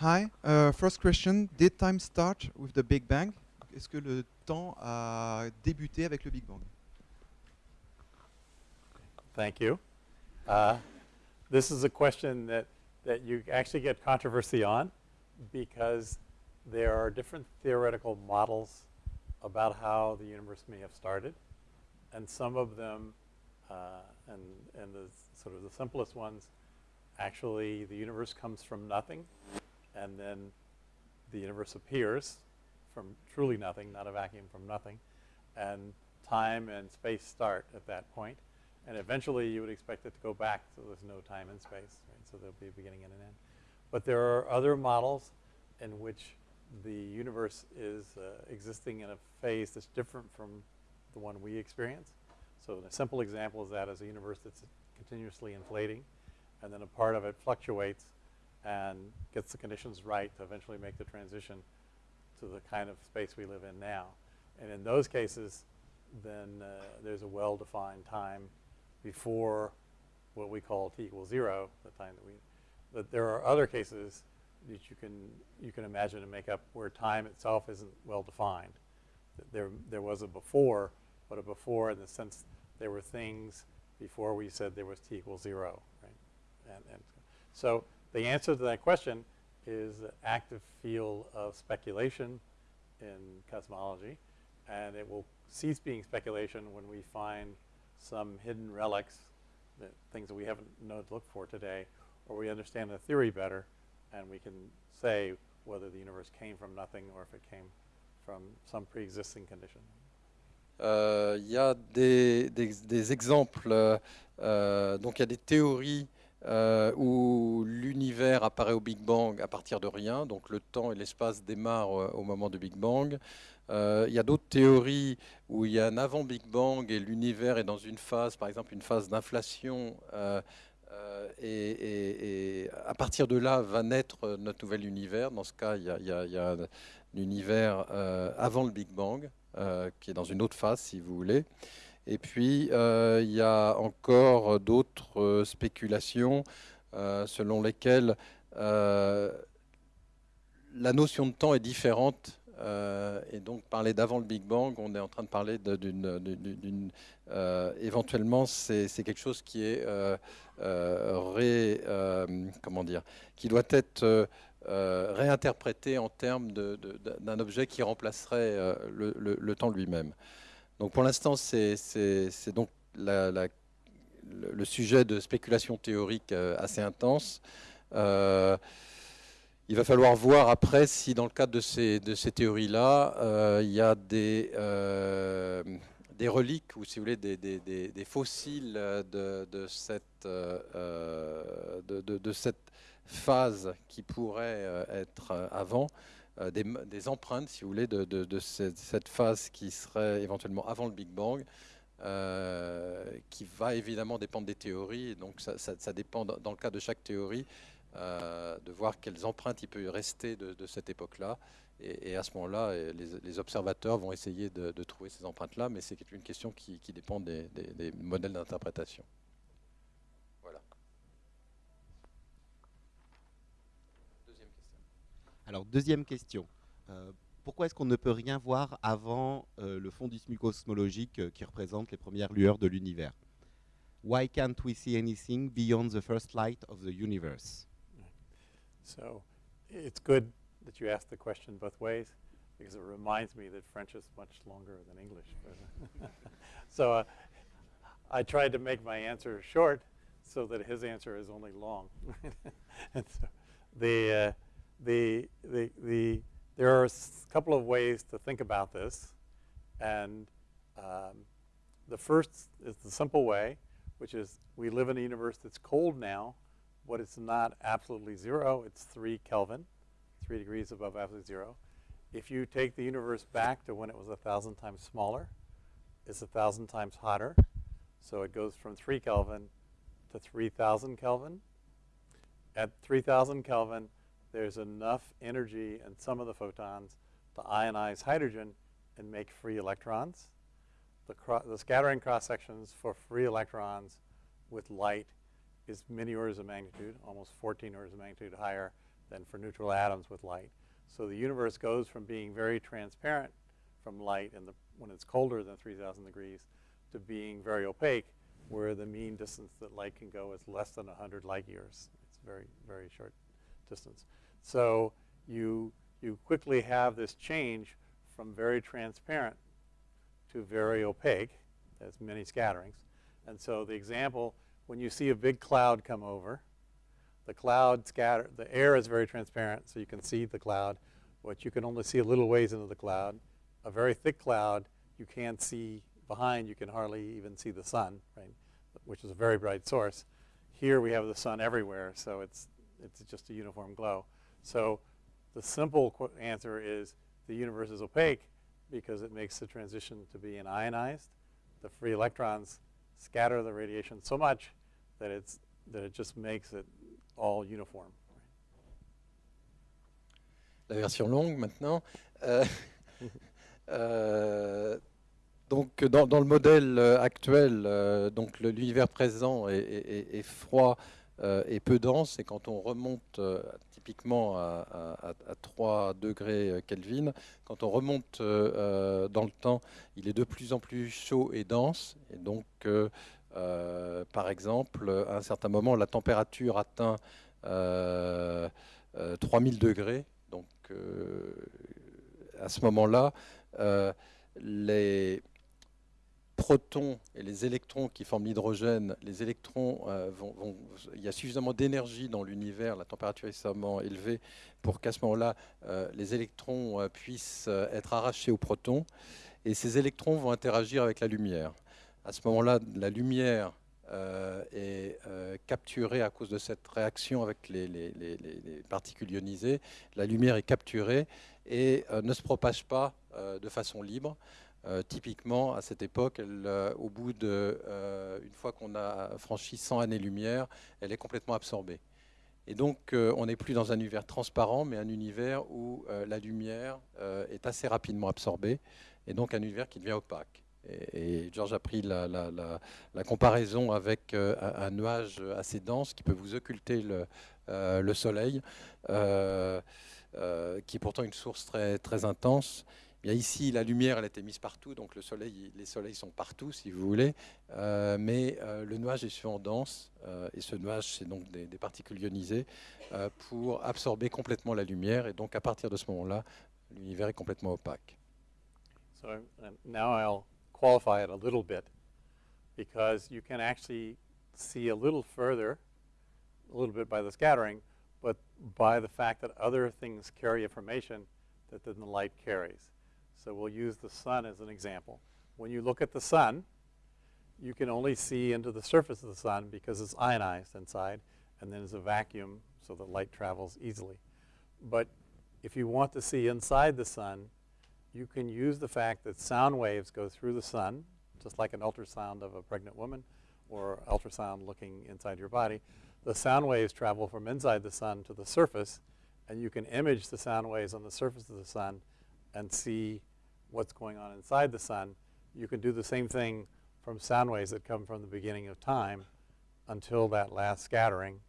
Hi. Uh, first question, did time start with the Big Bang? Est-ce que le temps a débuté avec le Big Bang? Thank you. Uh, this is a question that, that you actually get controversy on because there are different theoretical models about how the universe may have started. And some of them, uh, and, and the sort of the simplest ones, actually the universe comes from nothing and then the universe appears from truly nothing, not a vacuum from nothing, and time and space start at that point. And eventually you would expect it to go back so there's no time and space, right? So there'll be a beginning and an end. But there are other models in which the universe is uh, existing in a phase that's different from the one we experience. So a simple example is that is a universe that's continuously inflating, and then a part of it fluctuates and gets the conditions right to eventually make the transition to the kind of space we live in now. And in those cases, then uh, there's a well-defined time before what we call t equals zero, the time that we, but there are other cases that you can, you can imagine and make up where time itself isn't well defined. There, there was a before, but a before in the sense there were things before we said there was t equals zero, right? And, and so the answer to that question is the active field of speculation in cosmology, and it will cease being speculation when we find some hidden relics, that things that we haven't known to look for today, or we understand the theory better, and we can say whether the universe came from nothing or if it came from some pre-existing condition. Euh, il y a des, des, des exemples, euh, euh donc il y a des théories euh, où l'univers apparaît au Big Bang à partir de rien, donc le temps et l'espace démarrent euh, au moment du Big Bang. Euh, il y a d'autres théories où il y a un avant Big Bang et l'univers est dans une phase, par exemple une phase d'inflation, et, à partir de là va naître notre nouvel univers. Dans ce cas, il y a, il y a, un univers avant le Big Bang, qui est dans une autre phase, si vous voulez. Et puis, euh, il y a encore d'autres euh, spéculations euh, selon lesquelles la notion de temps est différente. et donc, parler d'avant le Big Bang, on est en train de parler d'une... éventuellement, c'est quelque chose qui est comment dire, qui doit être réinterprété en termes d'un objet qui remplacerait le temps lui-même. Donc pour l'instant, c'est donc le, sujet de spéculation théorique euh, assez intense. Euh, il va falloir voir après si dans le cadre de ces, de ces théories-là, euh, il y a des, reliques ou si vous voulez des, fossiles de, cette, de, cette phase qui pourrait être avant. Euh, des, empreintes, si vous voulez, de, cette, phase qui serait éventuellement avant le Big Bang, euh, qui va évidemment dépendre des théories. Donc ça, dépend, dans le cas de chaque théorie, euh, de voir quelles empreintes il peut rester de, cette époque-là. Et, à ce moment-là, les, observateurs vont essayer de, trouver ces empreintes-là, mais c'est une question qui, dépend des modèles d'interprétation. Alors, deuxième question. Euh, pourquoi est-ce qu'on ne peut rien voir avant euh, le fondisme cosmologique euh, qui représente les premières lueurs de l'univers? Why can't we see anything beyond the first light of the universe? So, it's good that you asked the question both ways because it reminds me that French is much longer than English. so, uh, I tried to make my answer short so that his answer is only long. and so the uh, the, the, the, there are a couple of ways to think about this. And um, the first is the simple way, which is we live in a universe that's cold now, but it's not absolutely zero. It's 3 Kelvin, 3 degrees above absolute zero. If you take the universe back to when it was a 1,000 times smaller, it's a 1,000 times hotter. So it goes from 3 Kelvin to 3,000 Kelvin. At 3,000 Kelvin, there's enough energy in some of the photons to ionize hydrogen and make free electrons. The, the scattering cross sections for free electrons with light is many orders of magnitude, almost 14 orders of magnitude higher than for neutral atoms with light. So the universe goes from being very transparent from light in the, when it's colder than 3,000 degrees to being very opaque, where the mean distance that light can go is less than 100 light years. It's very, very short distance. So you, you quickly have this change from very transparent to very opaque. There's many scatterings. And so the example, when you see a big cloud come over, the cloud scatter, the air is very transparent, so you can see the cloud, but you can only see a little ways into the cloud. A very thick cloud, you can't see behind, you can hardly even see the sun, right, which is a very bright source. Here we have the sun everywhere, so it's, it's just a uniform glow. So the simple answer is the universe is opaque because it makes the transition to be ionized. The free electrons scatter the radiation so much that, it's, that it just makes it all uniform. La version longue maintenant. Euh, euh, donc dans, dans, le modèle euh, actuel, euh, donc l'univers présent est, est, est froid euh, et peu dense, et quand on remonte euh, typiquement à, à, à, 3 degrés Kelvin, quand on remonte dans le temps, il est de plus en plus chaud et dense, et donc par exemple, à un certain moment, la température atteint 3000 degrés. Donc, à ce moment-là, les protons et les électrons qui forment l'hydrogène, les électrons, euh, vont, il y a suffisamment d'énergie dans l'univers, la température est suffisamment élevée pour qu'à ce moment-là, euh, les électrons euh, puissent être arrachés aux protons, et ces électrons vont interagir avec la lumière. À ce moment-là, la lumière est capturée à cause de cette réaction avec les particules ionisées. La lumière est capturée et ne se propage pas de façon libre. Euh, typiquement, à cette époque, euh, au bout de, euh, une fois qu'on a franchi 100 années-lumière, elle est complètement absorbée. Et donc, on n'est plus dans un univers transparent, mais un univers où la lumière est assez rapidement absorbée, et donc un univers qui devient opaque. Et, Georges a pris la, comparaison avec un, nuage assez dense qui peut vous occulter le, le Soleil, qui est pourtant une source très intense ici, la lumière, elle a été mise partout, donc le soleil, les soleils sont partout, si vous voulez, euh, mais euh, le nuage est souvent dense, euh, et ce nuage, c'est donc des, particules ionisées, pour absorber complètement la lumière, et donc à partir de ce moment-là, l'univers est complètement opaque. So now I'll qualify it a little bit, because you can actually see a little further, a little bit by the scattering, but by the fact that other things carry information that the light carries. So we'll use the sun as an example. When you look at the sun, you can only see into the surface of the sun because it's ionized inside, and then there's a vacuum so that light travels easily. But if you want to see inside the sun, you can use the fact that sound waves go through the sun, just like an ultrasound of a pregnant woman or ultrasound looking inside your body. The sound waves travel from inside the sun to the surface, and you can image the sound waves on the surface of the sun and see what's going on inside the sun, you can do the same thing from sound waves that come from the beginning of time until that last scattering,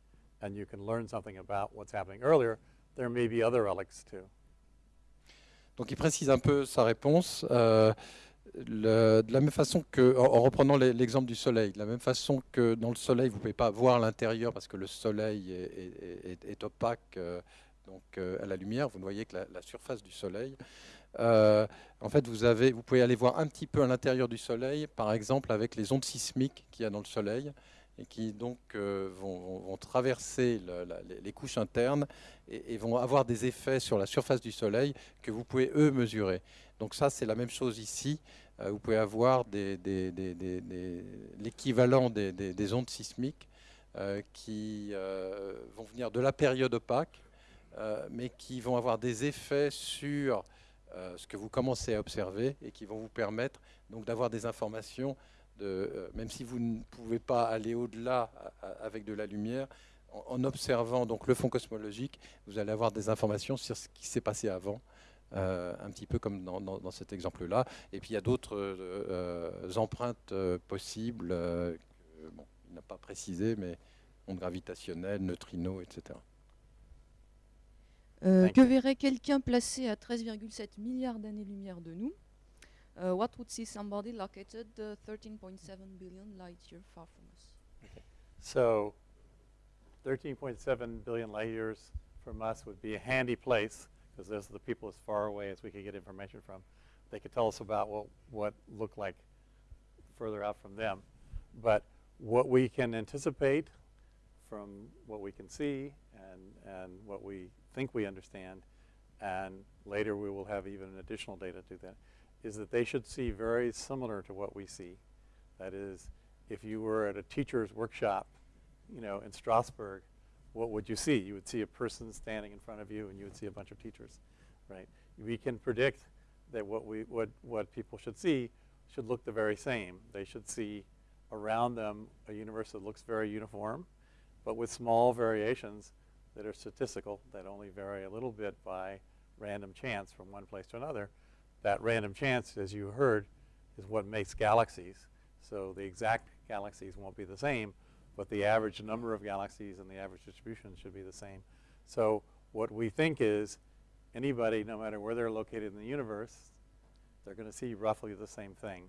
and you can learn something about what's happening earlier. There may be other relics too. Donc il précise un peu sa réponse. Euh, le, de la même façon que, en, reprenant l'exemple du soleil, de la même façon que dans le soleil, vous ne pouvez pas voir l'intérieur parce que le soleil est, est, est, est opaque euh, donc, euh, à la lumière, vous ne voyez que la, surface du soleil. Euh, en fait, vous, pouvez aller voir un petit peu à l'intérieur du Soleil, par exemple avec les ondes sismiques qu'il y a dans le Soleil, et qui donc euh, vont, traverser les, couches internes et, vont avoir des effets sur la surface du Soleil que vous pouvez, eux, mesurer. Donc ça, c'est la même chose ici. Vous pouvez avoir l'équivalent des, ondes sismiques qui vont venir de la période opaque, mais qui vont avoir des effets sur euh, ce que vous commencez à observer et qui vont vous permettre donc d'avoir des informations, euh, même si vous ne pouvez pas aller au-delà avec de la lumière, en, observant donc le fond cosmologique, vous allez avoir des informations sur ce qui s'est passé avant. Euh, un petit peu comme dans, cet exemple-là. Et puis il y a d'autres empreintes possibles, bon, il n'a pas précisé, mais ondes gravitationnelles, neutrinos, etc. Euh, que verrait quelqu'un placé à 13,7 milliards d'années-lumière de nous Uh, What would see somebody located uh, 13.7 billion light years far from us So 13.7 billion light years from us would be a handy place because those are the people as far away as we could get information from. They could tell us about what, what looked like further out from them. But what we can anticipate from what we can see and, and what we think we understand, and later we will have even additional data to that, is that they should see very similar to what we see. That is, if you were at a teacher's workshop, you know, in Strasbourg, what would you see? You would see a person standing in front of you, and you would see a bunch of teachers, right? We can predict that what we what what people should see should look the very same. They should see around them a universe that looks very uniform, but with small variations that are statistical, that only vary a little bit by random chance from one place to another. That random chance, as you heard, is what makes galaxies. So the exact galaxies won't be the same, but the average number of galaxies and the average distribution should be the same. So what we think is anybody, no matter where they're located in the universe, they're going to see roughly the same thing,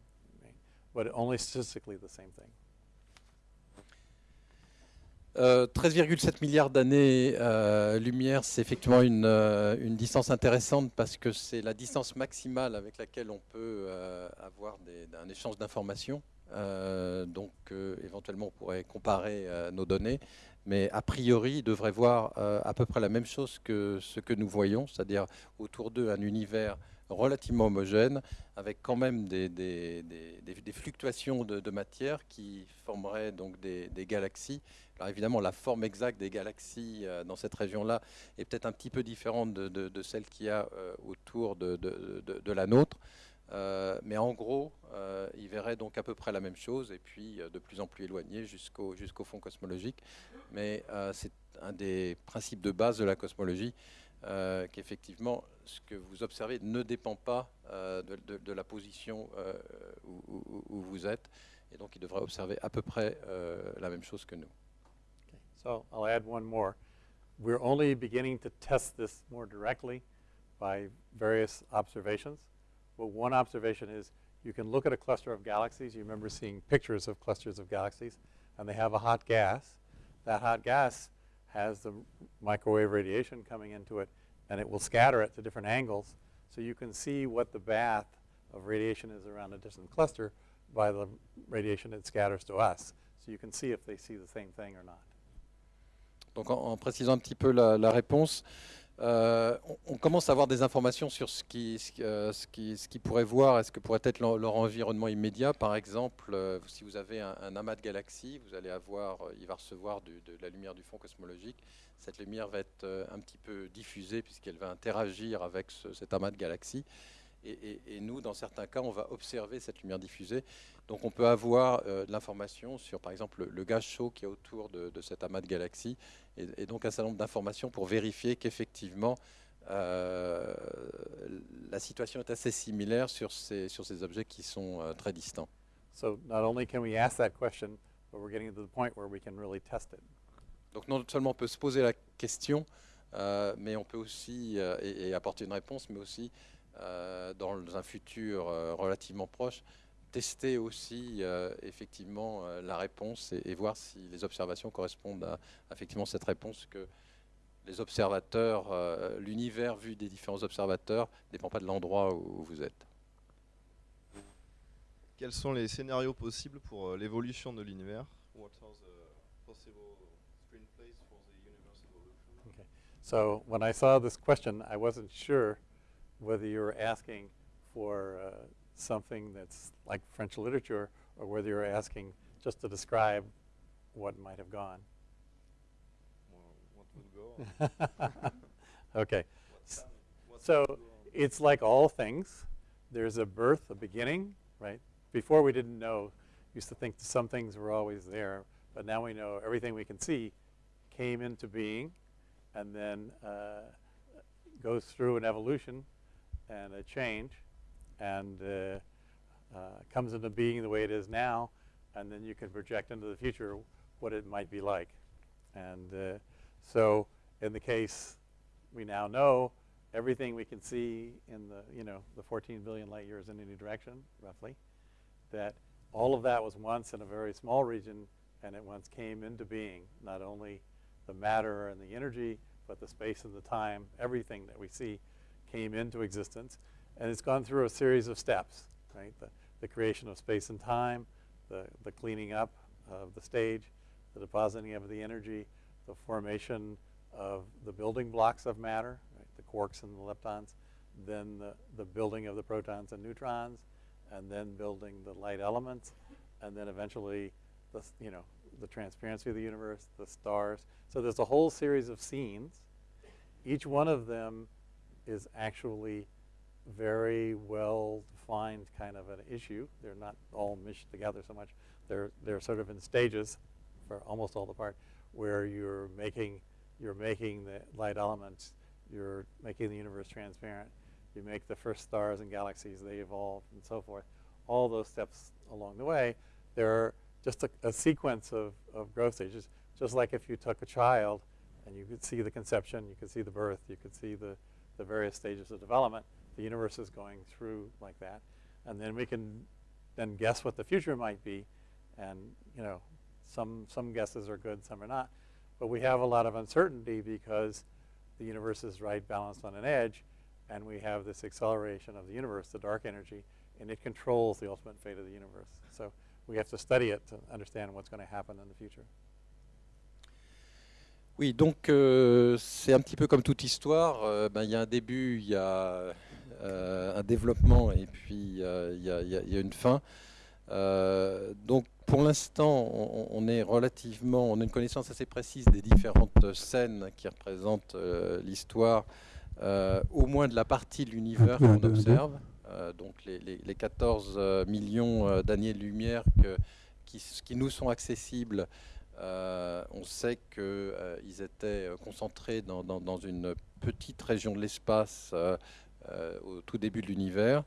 but only statistically the same thing. Euh, 13,7 milliards d'années-lumière, c'est effectivement une, euh, une distance intéressante parce que c'est la distance maximale avec laquelle on peut euh, avoir un échange d'informations. Euh, donc, euh, éventuellement, on pourrait comparer euh, nos données. Mais a priori, ils devraient voir euh, à peu près la même chose que ce que nous voyons, c'est-à-dire autour d'eux un univers relativement homogène, avec quand même des, fluctuations de, de matière qui formeraient donc des galaxies. Alors évidemment, la forme exacte des galaxies euh, dans cette région-là est peut-être un petit peu différente de, celle qu'il y a euh, autour de, la nôtre. Euh, mais en gros, euh, ils verraient donc à peu près la même chose, et puis de plus en plus éloigné jusqu'au fond cosmologique. Mais c'est un des principes de base de la cosmologie, qu'effectivement, ce que vous observez ne dépend pas de, la position où, où- vous êtes, et donc ils devraient observer à peu près la même chose que nous. So I'll add one more. We're only beginning to test this more directly by various observations. But one observation is you can look at a cluster of galaxies. You remember seeing pictures of clusters of galaxies, and they have a hot gas. That hot gas has the microwave radiation coming into it, and it will scatter it to different angles. So you can see what the bath of radiation is around a distant cluster by the radiation it scatters to us. So you can see if they see the same thing or not. Donc en, précisant un petit peu la, réponse, euh, on, commence à avoir des informations sur ce qui, ce, euh, pourraient voir et ce que pourrait être leur, environnement immédiat. Par exemple, euh, si vous avez un, amas de galaxies, vous allez avoir, il va recevoir de la lumière du fond cosmologique. Cette lumière va être un petit peu diffusée puisqu'elle va interagir avec ce- cet amas de galaxies. Et, et- et nous, dans certains cas, on va observer cette lumière diffusée. Donc on peut avoir euh, de l'information sur, par exemple, le, le gaz chaud qui est autour de, de cet amas de galaxies, et, et donc un certain nombre d'informations pour vérifier qu'effectivement euh, la situation est assez similaire sur ces, sur ces objets qui sont euh, très distants. So not only can we ask that question, but we're getting to the point where we can really test it. Donc non seulement on peut se poser la question, mais on peut aussi et, apporter une réponse, mais aussi dans un futur euh, relativement proche, tester aussi euh, effectivement euh, la réponse et, et voir si les observations correspondent à, effectivement cette réponse que les observateurs, euh, l'univers vu des différents observateurs ne dépend pas de l'endroit où, où vous êtes. Quels sont les scénarios possibles pour euh, l'évolution de l'univers? What are the possible screenplays for the universe evolution? So when I saw this question, I wasn't sure whether you're asking for uh, something that's like French literature or whether you're asking just to describe what might have gone. Well, What would go okay. What S- So it's like all things. There's a birth, a beginning, right? Before we didn't know, used to think some things were always there, but now we know everything we can see came into being and then uh, goes through an evolution and a change and uh, uh, comes into being the way it is now, and then you can project into the future what it might be like. And uh, so, in the case we now know everything we can see in the, you know, the 14 billion light years in any direction, roughly, that all of that was once in a very small region and it once came into being, not only the matter and the energy, but the space and the time, everything that we see came into existence. And it's gone through a series of steps, right? The, the creation of space and time, the, the cleaning up of the stage, the depositing of the energy, the formation of the building blocks of matter, right? the quarks and the leptons, then the, the building of the protons and neutrons, and then building the light elements, and then eventually the, you know, the transparency of the universe, the stars. So there's a whole series of scenes. Each one of them is actually very well defined kind of an issue. They're not all meshed together so much. They're, they're sort of in stages for almost all the part where you're making, you're making the light elements, you're making the universe transparent, you make the first stars and galaxies, they evolve and so forth. All those steps along the way, they're just a, a sequence of, of growth stages. Just like if you took a child and you could see the conception, you could see the birth, you could see the, the various stages of development, the universe is going through like that. And then we can then guess what the future might be. And, you know, some, some guesses are good, some are not. But we have a lot of uncertainty because the universe is right balanced on an edge, and we have this acceleration of the universe, the dark energy, and it controls the ultimate fate of the universe. So we have to study it to understand what's going to happen in the future. Oui, donc euh, c'est un petit peu comme toute histoire. euh, ben, Il y a un début, il y a euh, un développement et puis il y, a- y y une fin. Donc pour l'instant, on, on est relativement, on a une connaissance assez précise des différentes scènes qui représentent l'histoire, au moins de la partie de l'univers qu'on observe. Donc les, les- les 14 euh, millions euh, d'années-lumière que- qui, s- qui nous sont accessibles euh, on sait qu'ils étaient euh, concentrés dans, une petite région de l'espace euh, euh, au tout début de l'univers.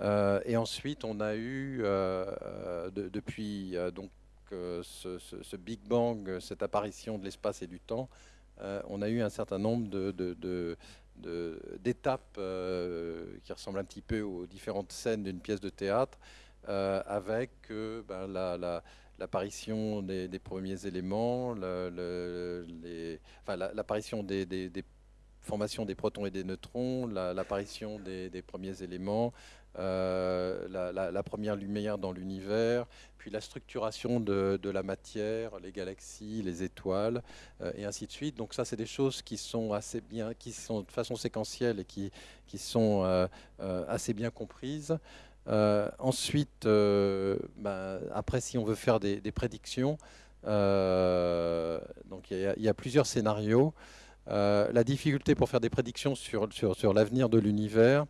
Euh, et ensuite, on a eu, euh, euh, de- depuis euh, donc, euh, ce, Big Bang, euh, cette apparition de l'espace et du temps, euh, on a eu un certain nombre d'étapes euh, qui ressemblent un petit peu aux différentes scènes d'une pièce de théâtre, euh, avec euh, ben, la- l'apparition des, premiers éléments, l'apparition des, formations des protons et des neutrons, la- l'apparition des, premiers éléments, euh, la, première lumière dans l'univers, puis la structuration de, la matière, les galaxies, les étoiles, euh, et ainsi de suite. Donc ça, c'est des choses qui sont assez bien, qui sont de façon séquentielle et qui, sont euh, assez bien comprises. Euh, ensuite, euh, ben, après, si on veut faire des, prédictions, euh, il y, a- plusieurs scénarios. La difficulté pour faire des prédictions sur, sur, sur l'avenir de l'univers,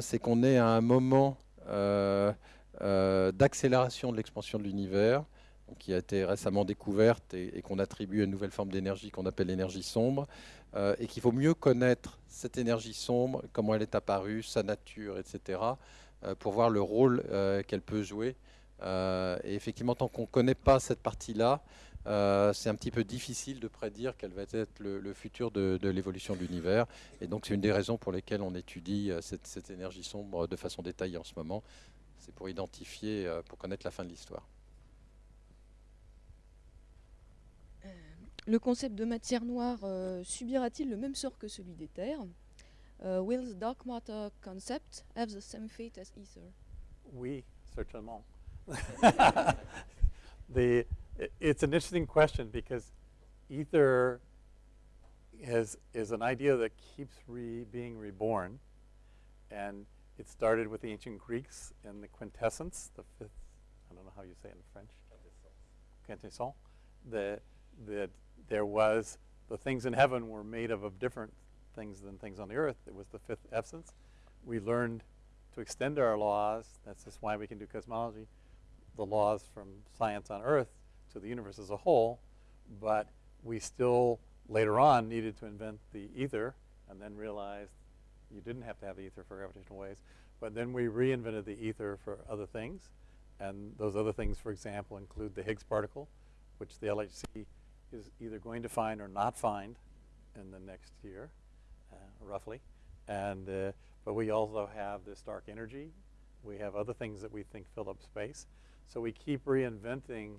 c'est qu'on est à un moment d'accélération de l'expansion de l'univers, qui a été récemment découverte et, et qu'on attribue à une nouvelle forme d'énergie qu'on appelle l'énergie sombre, et qu'il faut mieux connaître cette énergie sombre, comment elle est apparue, sa nature, etc., pour voir le rôle euh, qu'elle peut jouer. Euh, et effectivement, tant qu'on ne connaît pas cette partie-là, euh, c'est un petit peu difficile de prédire quel va être le, futur de, l'évolution de l'univers. Et donc, c'est une des raisons pour lesquelles on étudie euh, cette, énergie sombre de façon détaillée en ce moment. C'est pour identifier, euh, pour connaître la fin de l'histoire. Le concept de matière noire euh, subira-t-il le même sort que celui des terres? Euh, Will the dark matter concept have the same fate as ether Oui, certainement. the, it's an interesting question because ether has, is an idea that keeps re, being reborn. And it started with the ancient Greeks in the quintessence, the fifth, I don't know how you say it in French. Quintessence. The, that there was, the things in heaven were made of, of different things than things on the earth. It was the fifth essence. We learned to extend our laws, that's just why we can do cosmology, the laws from science on Earth to the universe as a whole, but we still later on needed to invent the ether and then realized you didn't have to have the ether for gravitational waves. But then we reinvented the ether for other things, and those other things, for example, include the Higgs particle, which the LHC is either going to find or not find in the next year. Uh, roughly. And, uh, but we also have this dark energy. We have other things that we think fill up space. So we keep reinventing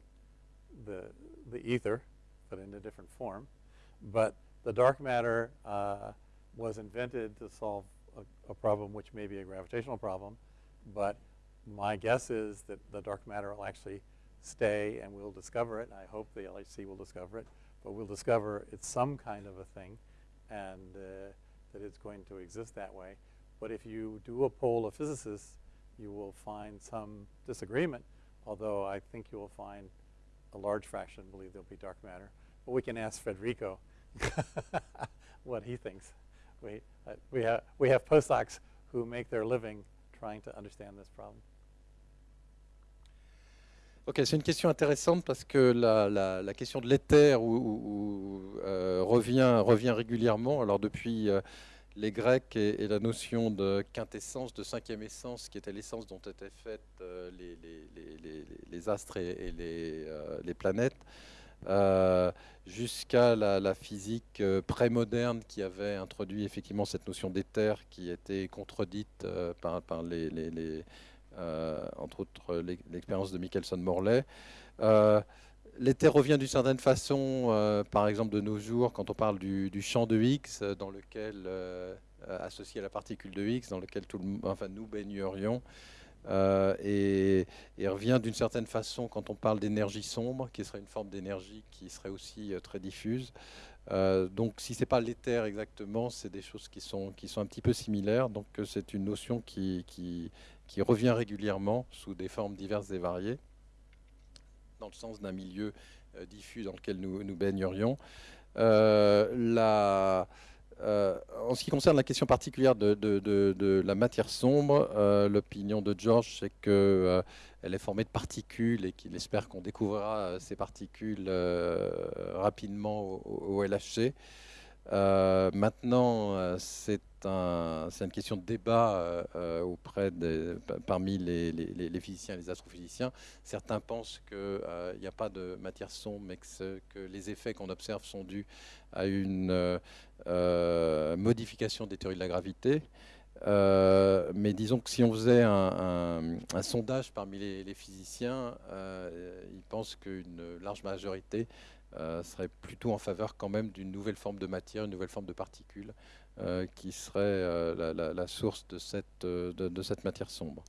the, the ether, but in a different form. But the dark matter uh, was invented to solve a, a problem which may be a gravitational problem. But my guess is that the dark matter will actually stay and we'll discover it. I hope the LHC will discover it. But we'll discover it's some kind of a thing and uh, that it's going to exist that way. But if you do a poll of physicists, you will find some disagreement, although I think you will find a large fraction believe there'll be dark matter. But we can ask Federico what he thinks. We, uh, we, ha we have postdocs who make their living trying to understand this problem. Ok, c'est une question intéressante parce que la, la, question de l'éther euh, revient, régulièrement. Alors depuis euh, les Grecs et, la notion de quintessence, de cinquième essence, qui était l'essence dont étaient faites euh, les, astres et, les, planètes, jusqu'à la, physique pré-moderne qui avait introduit effectivement cette notion d'éther qui était contredite par, les entre autres l'expérience de Michelson-Morley. Euh, l'éther revient d'une certaine façon, euh, par exemple de nos jours, quand on parle du, champ de Higgs, dans lequel, associé à la particule de Higgs, dans lequel tout le, enfin, nous baignerions. et, revient d'une certaine façon quand on parle d'énergie sombre, qui serait une forme d'énergie qui serait aussi très diffuse. donc si ce n'est pas l'éther exactement, c'est des choses qui sont, qui sont un petit peu similaires. Donc c'est une notion qui, qui revient régulièrement sous des formes diverses et variées, dans le sens d'un milieu euh, diffus dans lequel nous, baignerions. Euh, euh, en ce qui concerne la question particulière de, la matière sombre, l'opinion de George, c'est qu'elle est formée de particules et qu'il espère qu'on découvrira ces particules rapidement au LHC. Maintenant, c'est c'est une question de débat euh, euh, auprès parmi les, physiciens et les astrophysiciens. Certains pensent qu'il euh, n'y a pas de matière sombre, mais que, les effets qu'on observe sont dus à une modification des théories de la gravité. mais disons que si on faisait un, sondage parmi les, physiciens, ils pensent qu'une large majorité serait plutôt en faveur quand même d'une nouvelle forme de matière, une nouvelle forme de particules, euh, qui serait euh, la, source de cette, euh, matière sombre.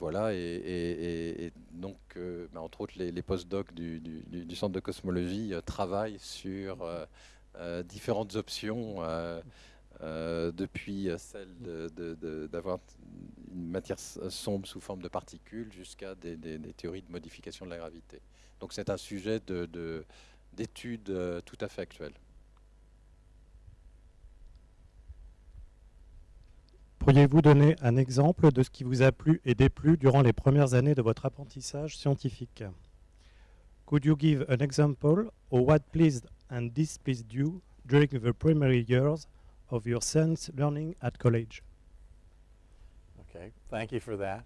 voilà, et, donc, bah, entre autres, les, postdocs du, Centre de cosmologie travaillent sur différentes options, depuis celle d'avoir une matière sombre sous forme de particules jusqu'à des, théories de modification de la gravité. Donc c'est un sujet d'étude tout à fait actuel. Pourriez-vous donner un exemple de ce qui vous a plu et déplu durant les premières années de votre apprentissage scientifique? Could you give an example of what pleased and displeased you during the primary years of your son's learning at college? Okay, thank you for that.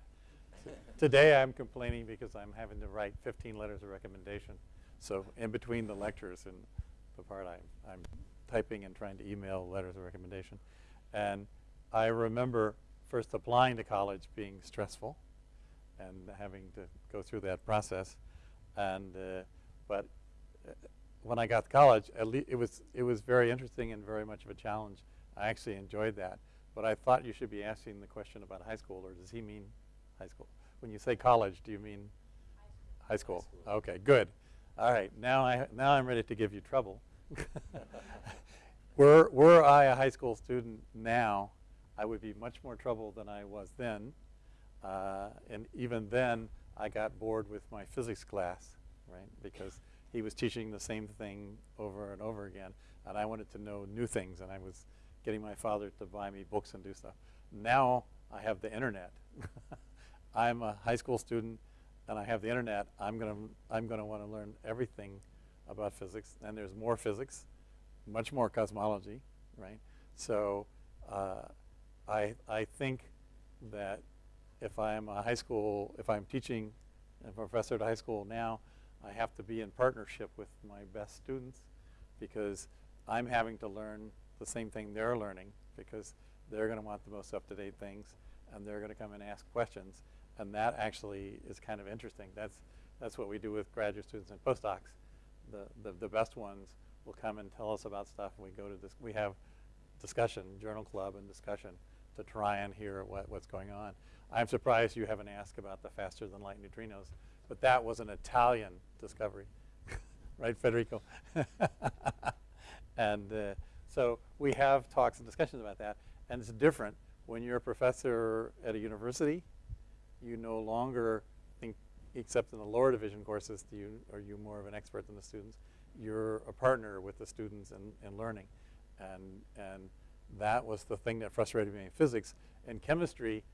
Today I'm complaining because I'm having to write 15 letters of recommendation. So in between the lectures and the part I'm, I'm typing and trying to email letters of recommendation. And I remember first applying to college being stressful and having to go through that process. And uh, but uh, when I got to college, it was it was very interesting and very much of a challenge. I actually enjoyed that. But I thought you should be asking the question about high school, or does he mean high school? When you say college, do you mean high school? High school. Okay, good. All right, now I now I'm ready to give you trouble. were were I a high school student now, I would be much more trouble than I was then. Uh, and even then, I got bored with my physics class, right? Because he was teaching the same thing over and over again. And I wanted to know new things, and I was getting my father to buy me books and do stuff. Now I have the internet. I'm a high school student, and I have the internet. I'm going to I'm going to want to learn everything about physics, and there's more physics, much more cosmology, right? So uh, I, I think that if I'm a high school, if I'm teaching a professor at high school now, I have to be in partnership with my best students because I'm having to learn the same thing they're learning because they're going to want the most up-to-date things and they're going to come and ask questions. And that actually is kind of interesting. That's, that's what we do with graduate students and postdocs. The, the, the best ones will come and tell us about stuff and we go to this, we have discussion, journal club and discussion to try and hear what, what's going on. I'm surprised you haven't asked about the faster than light neutrinos, but that was an Italian discovery, right, Federico? and uh, so we have talks and discussions about that, and it's different when you're a professor at a university. You no longer think, except in the lower division courses, do you, are you more of an expert than the students? You're a partner with the students in, in learning, and and that was the thing that frustrated me in physics. In chemistry,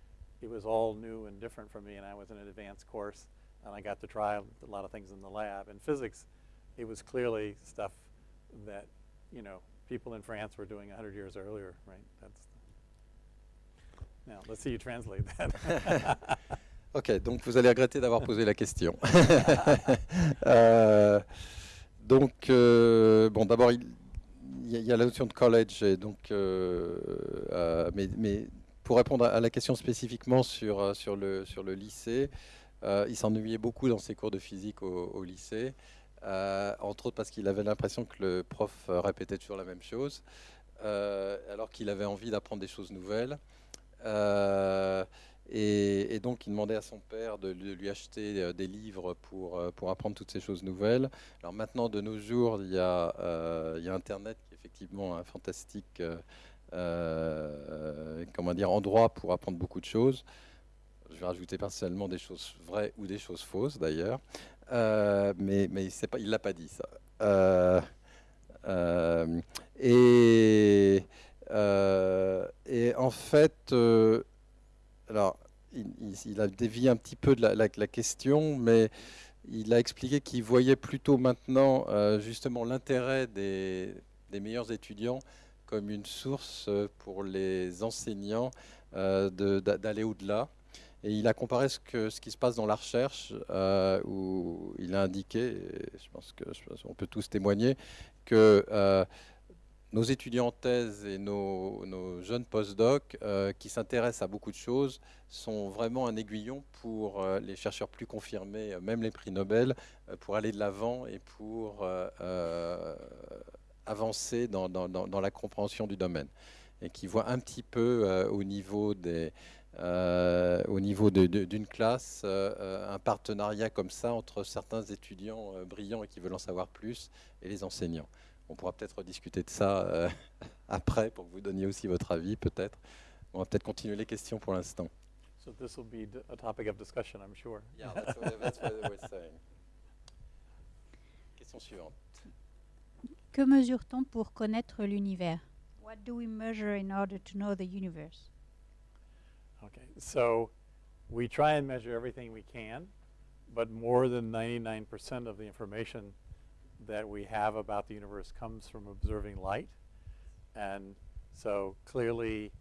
it was all new and different for me, and I was in an advanced course, and I got to try a lot of things in the lab. In physics, it was clearly stuff that, you know, people in France were doing 100 years earlier, right? That's now, let's see you translate that. Ok, donc vous allez regretter d'avoir posé la question. Euh, donc, euh, bon, d'abord, il, il y, a- la notion de college, et donc, euh, mais, mais pour répondre à la question spécifiquement sur, sur, le, sur le lycée, il s'ennuyait beaucoup dans ses cours de physique au, au lycée, euh, entre autres parce qu'il avait l'impression que le prof répétait toujours la même chose, euh, alors qu'il avait envie d'apprendre des choses nouvelles. Euh, et, donc, il demandait à son père de, lui- acheter euh, des livres pour, euh, pour apprendre toutes ces choses nouvelles. Alors maintenant, de nos jours, il y a, il y a Internet qui est effectivement un fantastique comment dire, endroit pour apprendre beaucoup de choses. Je vais rajouter personnellement des choses vraies ou des choses fausses d'ailleurs. Mais mais il ne l'a pas dit ça. Et, et en fait, euh, alors, il, a dévié un petit peu de la, question, mais il a expliqué qu'il voyait plutôt maintenant euh, justement l'intérêt des, meilleurs étudiants comme une source euh, pour les enseignants euh, d'aller au-delà. Et il a comparé ce, que, qui se passe dans la recherche, euh, où il a indiqué, et je pense qu'on peut tous témoigner, que euh, nos étudiants en thèse et nos, jeunes postdocs euh, qui s'intéressent à beaucoup de choses sont vraiment un aiguillon pour euh, les chercheurs plus confirmés, euh, même les prix Nobel, euh, pour aller de l'avant et pour avancer dans, la compréhension du domaine. Et qui voient un petit peu au niveau d'une classe, un partenariat comme ça entre certains étudiants brillants et qui veulent en savoir plus et les enseignants. On pourra peut-être discuter de ça euh, après pour que vous donniez aussi votre avis, peut-être. On va peut-être continuer les questions pour l'instant. so this will be d- a topic of discussion, I'm sure. Question suivante. Que mesure-t-on pour connaître l'univers? What do we measure in order to know the universe? Okay, so we try and measure everything we can, but more than 99% of the information that we have about the universe comes from observing light. And so clearly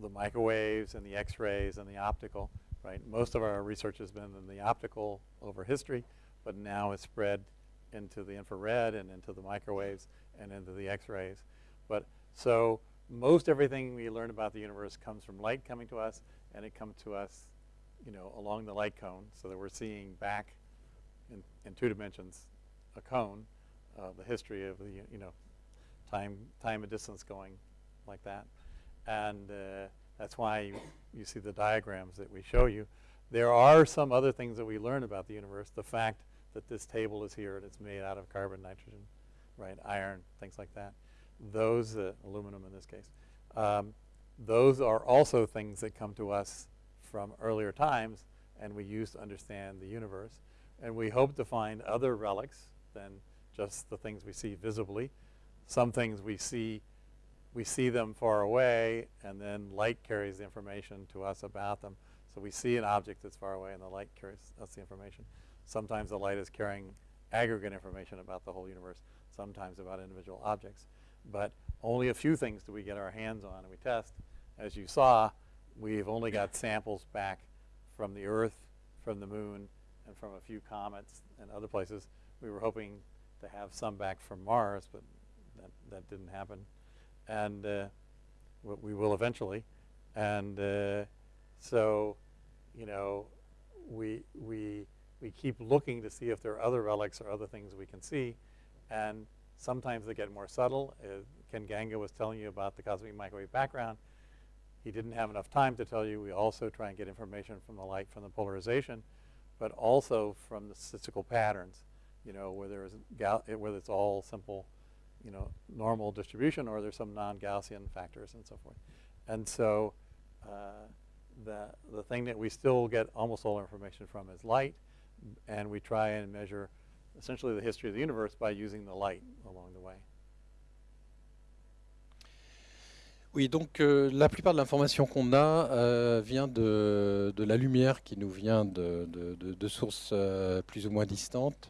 the microwaves and the x-rays and the optical, right? Most of our research has been in the optical over history, but now it's spread into the infrared and into the microwaves and into the x-rays. But so most everything we learn about the universe comes from light coming to us, and it comes to us, you know, along the light cone, so that we're seeing back in, in two dimensions a cone, uh, the history of the, you know, time, time and distance going like that. And uh, that's why you, you see the diagrams that we show you. There are some other things that we learn about the universe. The fact that this table is here and it's made out of carbon, nitrogen, right, iron, things like that. Those, uh, aluminum in this case, um, those are also things that come to us from earlier times and we use to understand the universe. And we hope to find other relics than just the things we see visibly. Some things we see, we see them far away and then light carries the information to us about them. So we see an object that's far away and the light carries us the information. Sometimes the light is carrying aggregate information about the whole universe, sometimes about individual objects. But only a few things do we get our hands on and we test. As you saw, we've only got samples back from the Earth, from the Moon, and from a few comets and other places. We were hoping to have some back from Mars, but that, that didn't happen. and uh, we will eventually. And uh, so, you know, we we we keep looking to see if there are other relics or other things we can see, and sometimes they get more subtle. Uh, Ken Ganga was telling you about the cosmic microwave background. He didn't have enough time to tell you. We also try and get information from the light from the polarization, but also from the statistical patterns. You know, whether it's whether it's all simple, you know, normal distribution or there's some non-Gaussian factors and so forth. And so, uh, the the thing that we still get almost all information from is light, and we try and measure essentially the history of the universe by using the light along the way. Oui, donc euh, la plupart de l'information qu'on a euh, vient de, de la lumière qui nous vient de- de- de sources euh, plus ou moins distantes.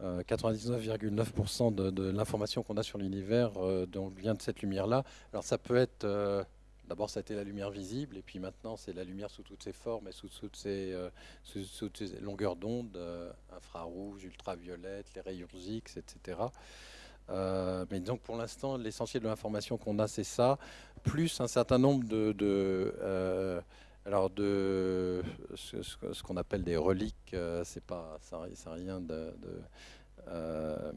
Euh, 99,9% de, de l'information qu'on a sur l'univers euh, vient de cette lumière-là. Alors ça peut être, euh, d'abord ça a été la lumière visible, et puis maintenant c'est la lumière sous toutes ses formes et sous toutes ses, euh, longueurs d'onde, euh, infrarouge, ultraviolettes, les rayons X, etc. Euh, mais donc pour l'instant, l'essentiel de l'information qu'on a, c'est ça, plus un certain nombre de, euh, alors de ce, qu'on appelle des reliques. euh, c'est pas, ça, ça rien de, euh,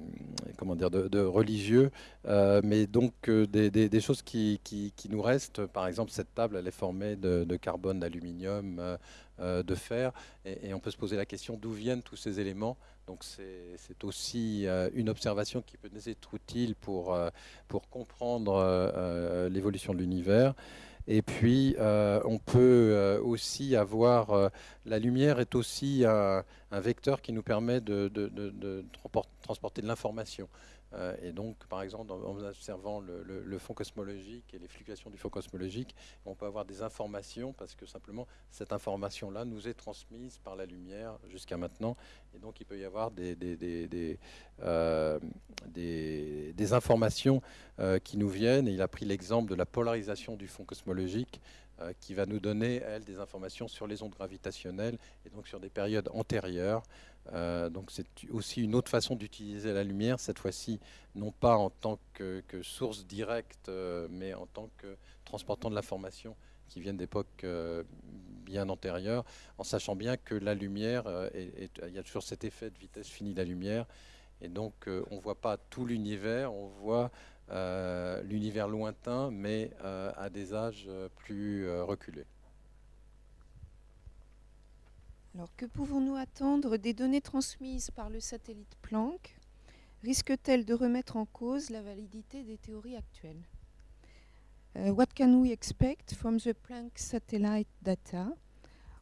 comment dire, de, religieux, euh, mais donc des, choses qui, qui- nous restent. Par exemple, cette table, elle est formée de, carbone, d'aluminium, de fer, et, on peut se poser la question d'où viennent tous ces éléments. Donc c'est aussi une observation qui peut nous être utile pour, pour comprendre l'évolution de l'univers. Et puis, euh, on peut euh, aussi avoir... euh, la lumière est aussi un, vecteur qui nous permet de, de- de- de transpor- transporter de l'information. Euh, et donc, par exemple, en, observant le, fond cosmologique et les fluctuations du fond cosmologique, on peut avoir des informations parce que simplement, cette information-là nous est transmise par la lumière jusqu'à maintenant. Et donc, il peut y avoir des, euh, informations euh, qui nous viennent. Il a pris l'exemple de la polarisation du fond cosmologique qui va nous donner, elle, des informations sur les ondes gravitationnelles et donc sur des périodes antérieures. Euh, donc c'est aussi une autre façon d'utiliser la lumière, cette fois-ci non pas en tant que, source directe, euh, mais en tant que transportant de l'information qui viennent d'époques euh, bien antérieures, en sachant bien que la lumière, euh, il y a toujours cet effet de vitesse finie de la lumière, et donc euh, on ne voit pas tout l'univers, on voit euh, l'univers lointain, mais euh, à des âges euh, plus euh, reculés. Alors, que pouvons-nous attendre des données transmises par le satellite Planck? Risque-t-elle de remettre en cause la validité des théories actuelles? Uh, What can we expect from the Planck satellite data?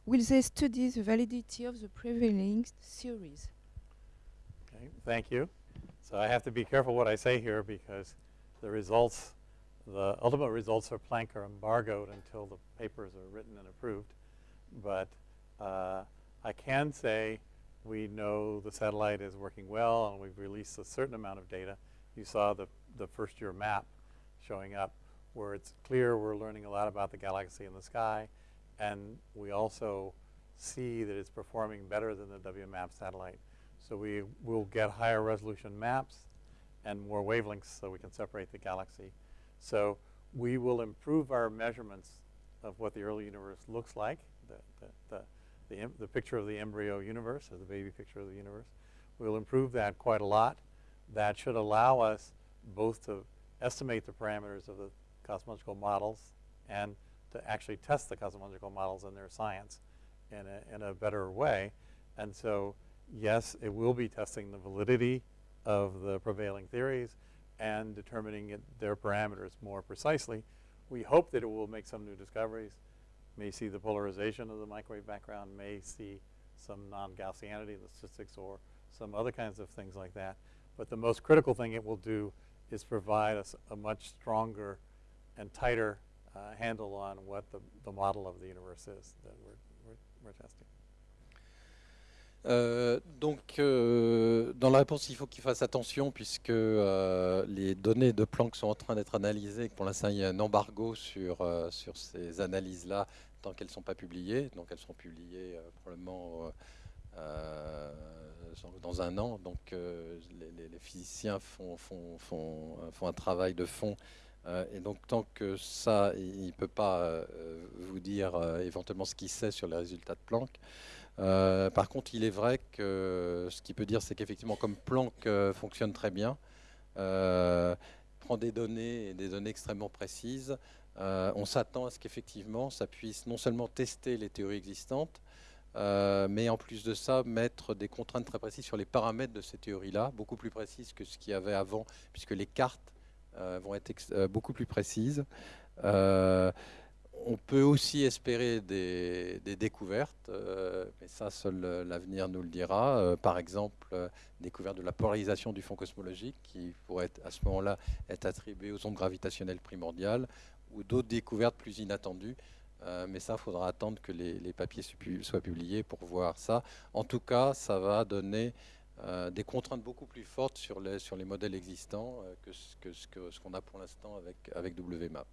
Will they study the validity of the prevailing theories? Okay, thank you. So I have to be careful what I say here because the results, the ultimate results for Planck are embargoed until the papers are written and approved. But uh, I can say we know the satellite is working well and we've released a certain amount of data. You saw the, the first year map showing up where it's clear we're learning a lot about the galaxy in the sky and we also see that it's performing better than the WMAP satellite. So we will get higher resolution maps and more wavelengths so we can separate the galaxy. So we will improve our measurements of what the early universe looks like, the, the, the, the, the picture of the embryo universe, or the baby picture of the universe. We'll improve that quite a lot. That should allow us both to estimate the parameters of the cosmological models and to actually test the cosmological models and their science in a, in a better way. And so, yes, it will be testing the validity of the prevailing theories and determining it, their parameters more precisely. We hope that it will make some new discoveries, may see the polarization of the microwave background, may see some non-Gaussianity in the statistics or some other kinds of things like that. But the most critical thing it will do is provide us a much stronger and tighter uh, handle on what the, the model of the universe is that we're, we're, we're testing. Euh, donc, euh, dans la réponse, il faut qu'il fasse attention puisque euh, les données de Planck sont en train d'être analysées. Pour l'instant, il y a un embargo sur, sur ces analyses-là tant qu'elles ne sont pas publiées. Donc, elles seront publiées probablement dans un an. Donc, les, physiciens font, font, font, font un travail de fond et donc, tant que ça, il ne peut pas vous dire éventuellement ce qu'il sait sur les résultats de Planck. Par contre, il est vrai que ce qu'il peut dire, c'est qu'effectivement, comme Planck fonctionne très bien, prend des données des données extrêmement précises, on s'attend à ce qu'effectivement, ça puisse non seulement tester les théories existantes, mais en plus de ça, mettre des contraintes très précises sur les paramètres de ces théories-là, beaucoup plus précises que ce qu'il y avait avant, puisque les cartes euh, vont être euh, beaucoup plus précises. Euh, on peut aussi espérer des, découvertes, mais ça, seul l'avenir nous le dira. par exemple, découverte de la polarisation du fond cosmologique, qui pourrait à ce moment-là être attribuée aux ondes gravitationnelles primordiales, ou d'autres découvertes plus inattendues. mais ça, il faudra attendre que les, papiers soient publiés pour voir ça. En tout cas, ça va donner euh, des contraintes beaucoup plus fortes sur les, sur les modèles existants euh, que ce qu'on que, ce a pour l'instant avec, avec WMAP.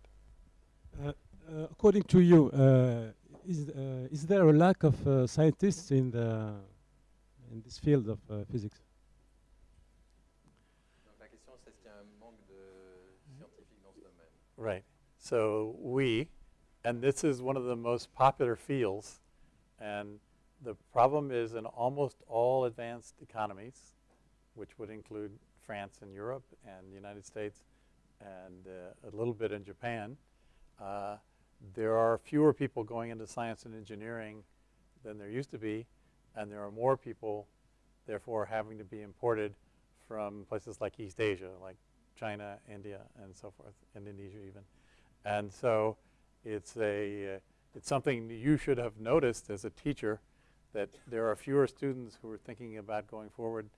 According to you, uh, is, uh, is there a lack of uh, scientists in, the, in this field of uh, physics? la question c'est qu'il y a un manque de scientifiques dans ce domaine. Right. So we, and this is one of the most popular fields, and the problem is in almost all advanced economies, which would include France and Europe and the United States and uh, a little bit in Japan, uh, there are fewer people going into science and engineering than there used to be, and there are more people, therefore, having to be imported from places like East Asia, like China, India, and so forth, and Indonesia even. And so it's, a, uh, it's something you should have noticed as a teacher that there are fewer students who are thinking about going forward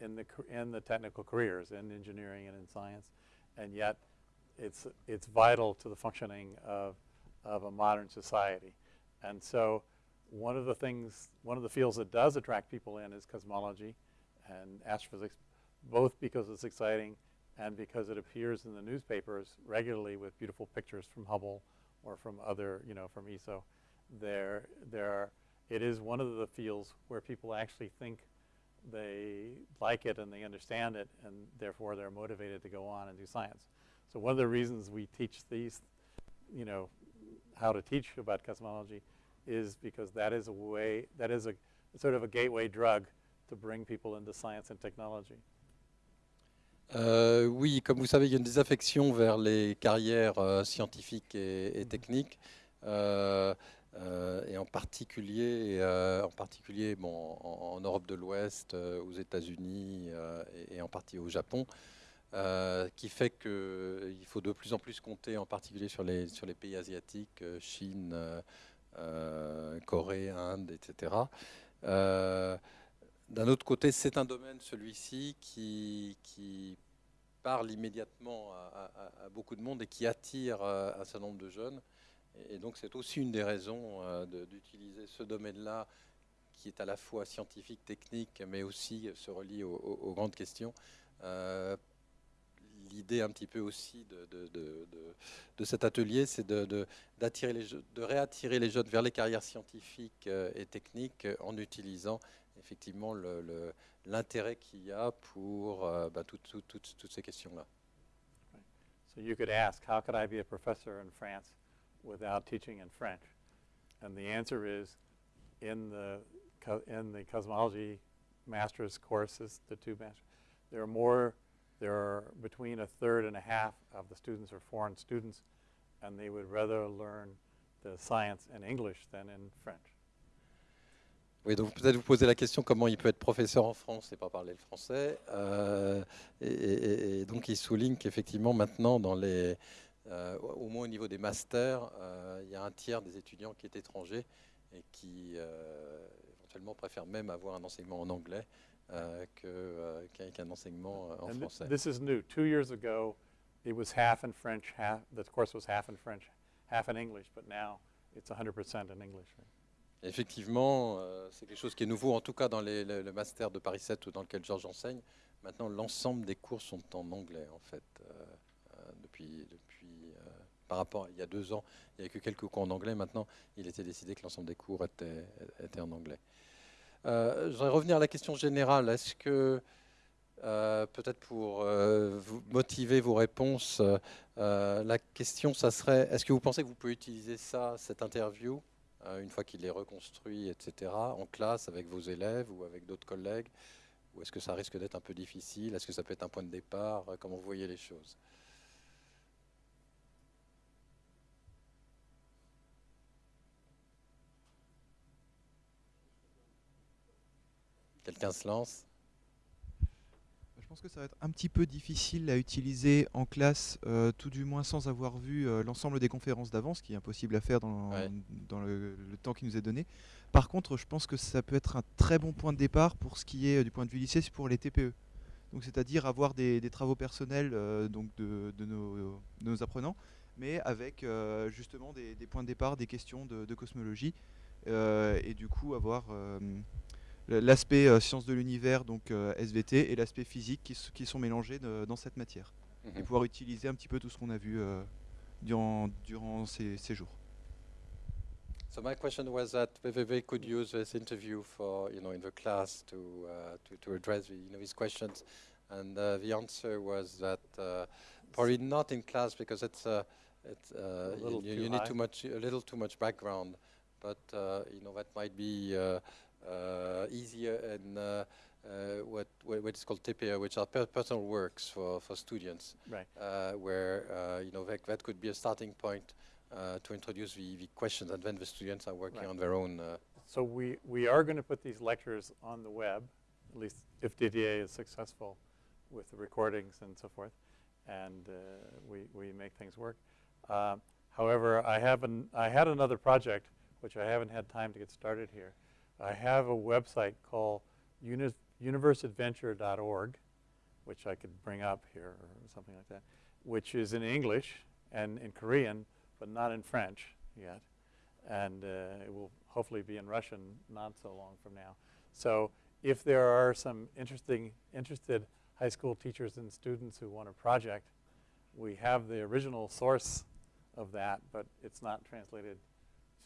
in the, in the technical careers, in engineering and in science, and yet it's, it's vital to the functioning of, of a modern society. And so one of the things, one of the fields that does attract people in is cosmology and astrophysics, both because it's exciting and because it appears in the newspapers regularly with beautiful pictures from Hubble or from other, you know, from ESO. There, there are it is one of the fields where people actually think they like it and they understand it and therefore they're motivated to go on and do science. So one of the reasons we teach these, you know, how to teach about cosmology is because that is a way, that is a sort of a gateway drug to bring people into science and technology. Euh, oui, comme vous savez, il y a une désaffection vers les carrières euh, scientifiques et, et mm-hmm. techniques. Euh, Euh, et en particulier, euh, en, particulier bon, en, Europe de l'Ouest, euh, aux États-Unis et, en partie au Japon, qui fait qu'il faut de plus en plus compter en particulier sur les, sur les pays asiatiques, Chine, Corée, Inde, etc. D'un autre côté, c'est un domaine, celui-ci, qui, qui, parle immédiatement à, beaucoup de monde et qui attire un certain nombre de jeunes. Et, donc c'est aussi une des raisons euh, d'utiliser ce domaine-là qui est à la fois scientifique, technique, mais aussi se relie aux, grandes questions. Euh, l'idée un petit peu aussi de, de, cet atelier, c'est de, d'attirer les, de réattirer les jeunes vers les carrières scientifiques euh, et techniques en utilisant effectivement l'intérêt qu'il y a pour bah, toutes ces questions-là. So you could ask, how could I be a professor in France? without teaching in French? And the answer is in the, in the cosmology master's courses, the two masters, there are more, there are between a third and a half of the students are foreign students, and they would rather learn the science in English than in French. Oui, donc peut-être vous posez la question comment il peut être professeur en France et pas parler le français. Euh, et, et, et, donc il souligne qu'effectivement maintenant dans les, Euh, au moins au niveau des masters, euh, il y a un tiers des étudiants qui est étranger et qui euh, éventuellement préfèrent même avoir un enseignement en anglais qu'un enseignement en français. This is new. Two years ago, it was half in French, half, the course was half in French, half in English, but now it's 100% in English. Effectivement, c'est quelque chose qui est nouveau, en tout cas dans les, le, master de Paris 7 ou dans lequel Georges enseigne. Maintenant, l'ensemble des cours sont en anglais, en fait, depuis, par rapport à il y a deux ans, il n'y avait que quelques cours en anglais. Maintenant, il était décidé que l'ensemble des cours étaient, en anglais. Euh, je voudrais revenir à la question générale. Est-ce que euh, peut-être pour euh, vous motiver vos réponses, euh, la question, ça serait, est-ce que vous pensez que vous pouvez utiliser ça, cette interview, une fois qu'il est reconstruit, etc., en classe avec vos élèves ou avec d'autres collègues? Ou est-ce que ça risque d'être un peu difficile? Est-ce que ça peut être un point de départ? Comment vous voyez les choses? Quelqu'un se lance Je pense que ça va être un petit peu difficile à utiliser en classe, euh, tout du moins sans avoir vu euh, l'ensemble des conférences d'avance, ce qui est impossible à faire dans, Ouais. dans le, le temps qui nous est donné. Par contre, je pense que ça peut être un très bon point de départ pour ce qui est euh, du point de vue lycée, c'est pour les TPE. Donc, c'est-à-dire avoir des, des travaux personnels euh, donc de, de nos, de nos apprenants, mais avec justement des, des points de départ, des questions de, de cosmologie, et du coup avoir l'aspect euh, sciences de l'univers, donc euh, SVT, et l'aspect physique qui, qui sont mélangés de- dans cette matière. Et Mhm. pouvoir utiliser un petit peu tout ce qu'on a vu euh, durant, durant ces, ces jours. So my question was that VVV could use this interview for, you know, in the class to uh, to, to address, the, you know, these questions, and uh, the answer was that uh, probably not in class because it's uh, it's uh, you, you- need too much, a little too much background, but uh, you know that might be easier in uh, uh, what what what is called TPA, which are per personal works for for students Right. uh, where uh, you know that, that could be a starting point uh, to introduce the, the questions, and then the students are working Right. on their own. Uh, So we, we are going to put these lectures on the web, at least if DDA is successful with the recordings and so forth, and uh, we, we make things work. Um, however, I have an, I had another project which I haven't had time to get started here. I have a website called uni- universeadventure.org, which I could bring up here or something like that, which is in English and in Korean, but not in French yet and uh, it will hopefully be in Russian not so long from now. So if there are some interesting, interested high school teachers and students who want a project, we have the original source of that, but it's not translated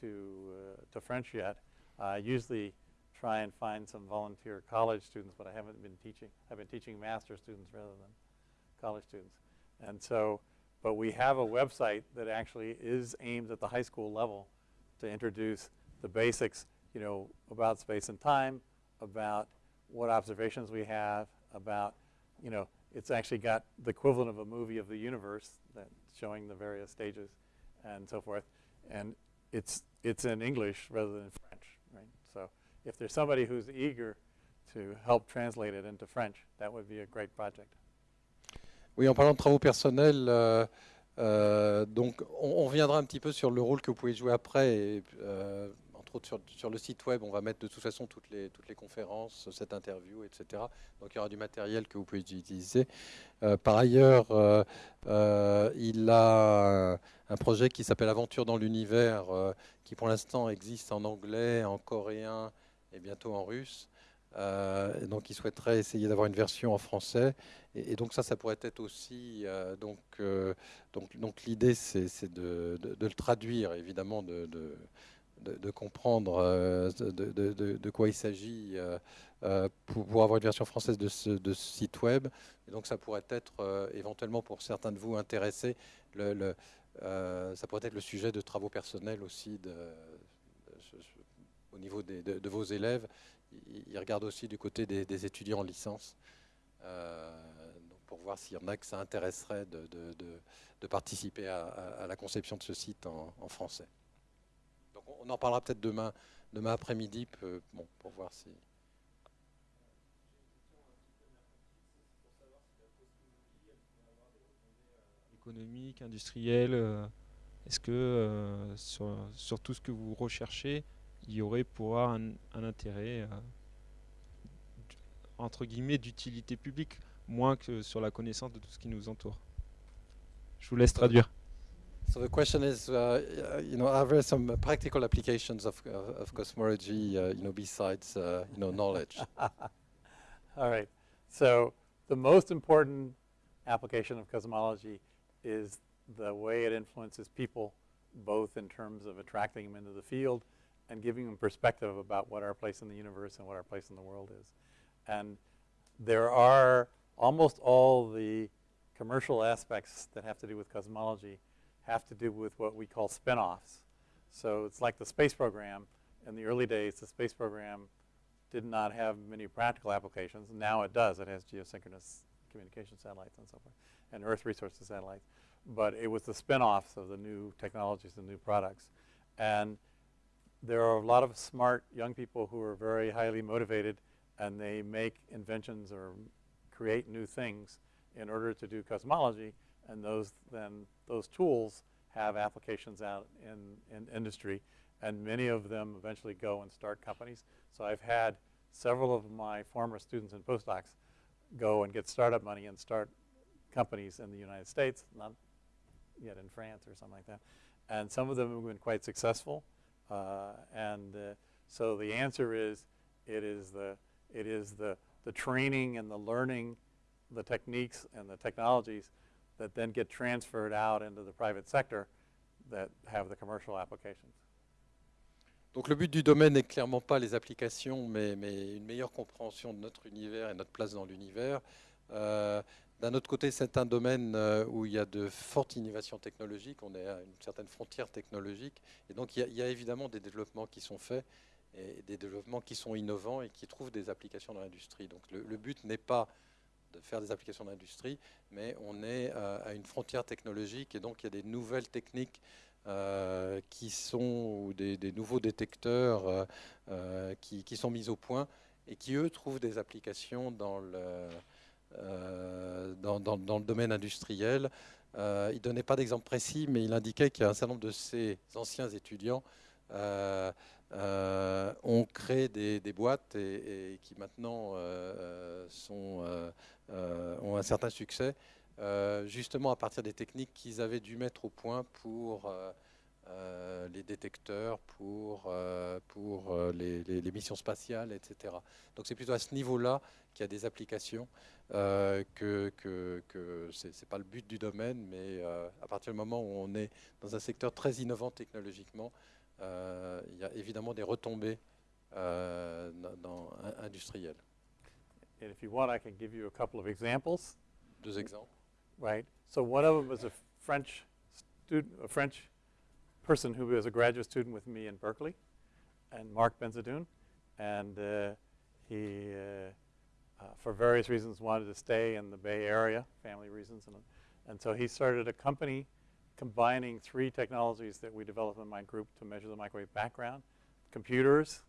to, uh, to French yet. I usually try and find some volunteer college students, but I haven't been teaching. I've been teaching master students rather than college students. And so, but we have a website that actually is aimed at the high school level to introduce the basics, you know, about space and time, about what observations we have, about, you know, it's actually got the equivalent of a movie of the universe that showing the various stages and so forth. And it's, it's in English rather than if there's somebody who's eager to help translate it into French, that would be a great project. Oui, en parlant de travaux personnels, euh, euh, donc on, on reviendra un petit peu sur le rôle que vous pouvez jouer après. Et, euh, entre autres sur, sur le site web, on va mettre de toute façon toutes les, toutes les conférences, cette interview, etc. Donc il y aura du matériel que vous pouvez utiliser. Euh, par ailleurs, euh, euh, il a un, projet qui s'appelle Aventure dans l'univers, qui pour l'instant existe en anglais, en coréen et bientôt en russe. Euh, donc il souhaiterait essayer d'avoir une version en français. Et, donc ça, ça pourrait être aussi. euh, donc euh, donc, donc l'idée, c'est de, le traduire, évidemment, de, comprendre de, quoi il s'agit pour, avoir une version française de ce, site web. Et donc ça pourrait être éventuellement pour certains de vous intéressés, le, ça pourrait être le sujet de travaux personnels aussi de, au niveau des- de, vos élèves. Ils regardent aussi du côté des, étudiants en licence. Euh, pour voir s'il y en a que ça intéresserait de, de- participer à, la conception de ce site en, français. Donc on, en parlera peut-être demain, demain après-midi, pour voir si. économique, industriel euh, Est-ce que euh, sur, sur tout ce que vous recherchez, il y aurait pour avoir un, un intérêt euh, entre guillemets d'utilité publique, moins que sur la connaissance de tout ce qui nous entoure Je vous laisse traduire. So the question is, uh, you know, are there some practical applications of, of, of cosmology, uh, you know, besides, uh, you know, knowledge? All right. So the most important application of cosmology is the way it influences people, both in terms of attracting them into the field and giving them perspective about what our place in the universe and what our place in the world is. And there are almost all the commercial aspects that have to do with cosmology have to do with what we call spin-offs. So it's like the space program. In the early days, the space program did not have many practical applications. Now it does. It has geosynchronous communication satellites and so forth, and Earth resources satellites. But it was the spin-offs of the new technologies, the new products. And there are a lot of smart young people who are very highly motivated and they make inventions or create new things in order to do cosmology and those then those tools have applications out in, in industry and many of them eventually go and start companies. So I've had several of my former students and postdocs go and get startup money and start companies in the United States, not yet in France or something like that. And some of them have been quite successful. Uh, and uh, so the answer is it is the it is the the training and the learning, the techniques and the technologies that then get transferred out into the private sector that have the commercial applications. Donc le but du domaine n'est clairement pas les applications, mais, mais, une meilleure compréhension de notre univers et notre place dans l'univers. Euh, D'un autre côté, c'est un domaine euh, où il y a de fortes innovations technologiques, on est à une certaine frontière technologique, et donc il y a, évidemment des développements qui sont faits, et des développements qui sont innovants et qui trouvent des applications dans l'industrie. Donc le, but n'est pas de faire des applications dans l'industrie, mais on est euh, à une frontière technologique, et donc il y a des nouvelles techniques euh, qui sont, ou des, nouveaux détecteurs qui, qui, sont mis au point, et qui, eux, trouvent des applications dans le euh, dans, le domaine industriel. Euh, il ne donnait pas d'exemple précis, mais il indiquait qu'il y a un certain nombre de ces anciens étudiants euh, ont créé des, boîtes et, qui maintenant ont un certain succès, justement à partir des techniques qu'ils avaient dû mettre au point pour euh, les détecteurs pour, euh, pour euh, les, les, missions spatiales, etc. Donc c'est plutôt à ce niveau-là qu'il y a des applications, que, que, que ce n'est pas le but du domaine, mais à partir du moment où on est dans un secteur très innovant technologiquement, il y a évidemment des retombées dans, industrielles. And if you want, I can give you a couple of examples. Deux exemples. Right. So one of them is a French student, a French person who was a graduate student with me in Berkeley, and Mark Benzadoun, and uh, he, uh, uh, for various reasons, wanted to stay in the Bay Area, family reasons, and, and so he started a company combining three technologies that we developed in my group to measure the microwave background, computers,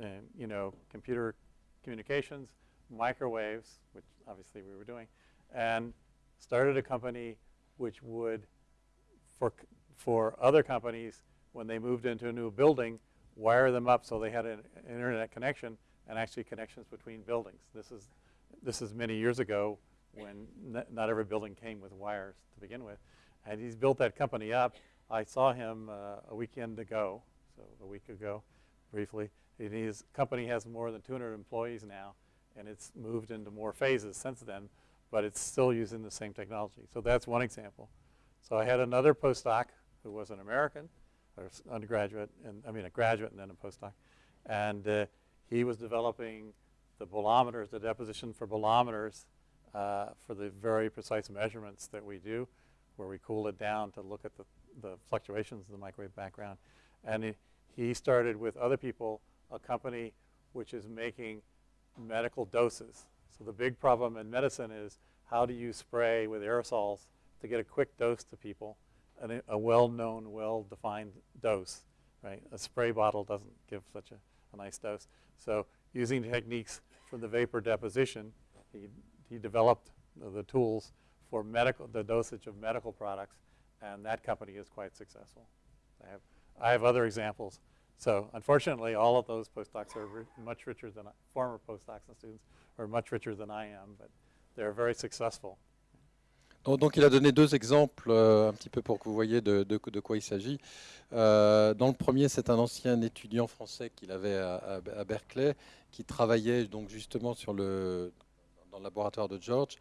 and, you know, computer communications, microwaves, which obviously we were doing, and started a company which would, for for other companies when they moved into a new building, wire them up so they had an internet connection and actually connections between buildings. This is, this is many years ago when not every building came with wires to begin with. And he's built that company up. I saw him uh, a weekend ago, so a week ago, briefly. And his company has more than 200 employees now, and it's moved into more phases since then, but it's still using the same technology. So that's one example. So I had another postdoc who was an American, or undergraduate, and I mean a graduate and then a postdoc. And uh, he was developing the bolometers, the deposition for bolometers uh, for the very precise measurements that we do, where we cool it down to look at the, the fluctuations of the microwave background. And he, he started with other people a company which is making medical doses. So the big problem in medicine is how do you spray with aerosols to get a quick dose to people an, a well-known, well-defined dose, right? A spray bottle doesn't give such a, a nice dose. So using techniques from the vapor deposition, he, he developed the tools for medical, the dosage of medical products, and that company is quite successful. I have, I have other examples. So unfortunately, all of those postdocs are much richer than I, former postdocs and students are much richer than I am, but they're very successful. Donc, il a donné deux exemples, euh, un petit peu pour que vous voyez de, quoi il s'agit. Euh, dans le premier, c'est un ancien étudiant français qu'il avait à, Berkeley, qui travaillait donc justement dans le laboratoire de George,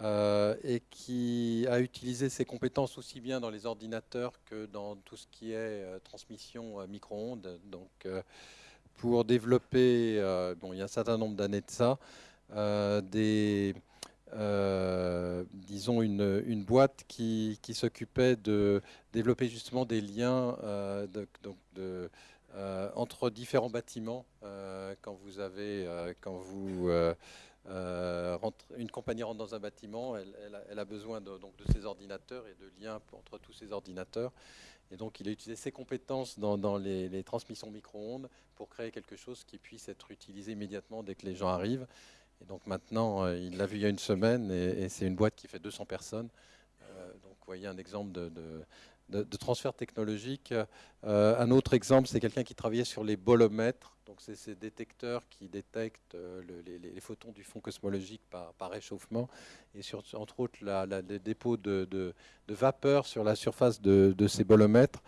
euh, et qui a utilisé ses compétences aussi bien dans les ordinateurs que dans tout ce qui est transmission micro-ondes. Donc, pour développer, bon, il y a un certain nombre d'années de ça, des euh, disons, une, boîte qui, s'occupait de développer justement des liens euh, euh, entre différents bâtiments. euh, quand vous avez, quand vous une compagnie rentre dans un bâtiment, elle, a, besoin de, donc, de ses ordinateurs et de liens entre tous ces ordinateurs. Et donc, il a utilisé ses compétences dans, les transmissions micro-ondes pour créer quelque chose qui puisse être utilisé immédiatement dès que les gens arrivent. Et donc maintenant, euh, il l'a vu il y a une semaine et, c'est une boîte qui fait 200 personnes. Euh, donc, vous voyez un exemple de, transfert technologique. Euh, un autre exemple, c'est quelqu'un qui travaillait sur les bolomètres. Donc, c'est ces détecteurs qui détectent le- les, photons du fond cosmologique par, réchauffement et entre autres la, la- les dépôts de, vapeur sur la surface de, ces bolomètres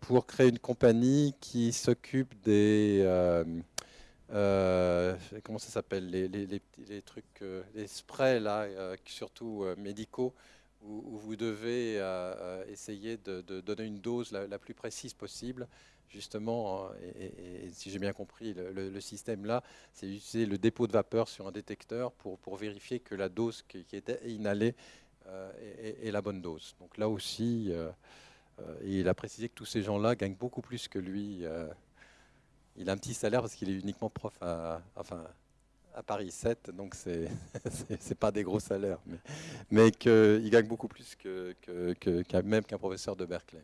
pour créer une compagnie qui s'occupe des euh, comment ça s'appelle les, les- les trucs euh, les sprays là euh, surtout médicaux où, vous devez essayer de, donner une dose la, plus précise possible justement euh, et, si j'ai bien compris le, système là c'est utiliser le dépôt de vapeur sur un détecteur pour, pour vérifier que la dose qui, qui était inhalée est, la bonne dose donc là aussi il a précisé que tous ces gens-là gagnent beaucoup plus que lui. Il a un petit salaire parce qu'il est uniquement prof à, Paris 7, donc c'est c'est- pas des gros salaires, mais, mais qu'il gagne beaucoup plus même qu'un professeur de Berkeley.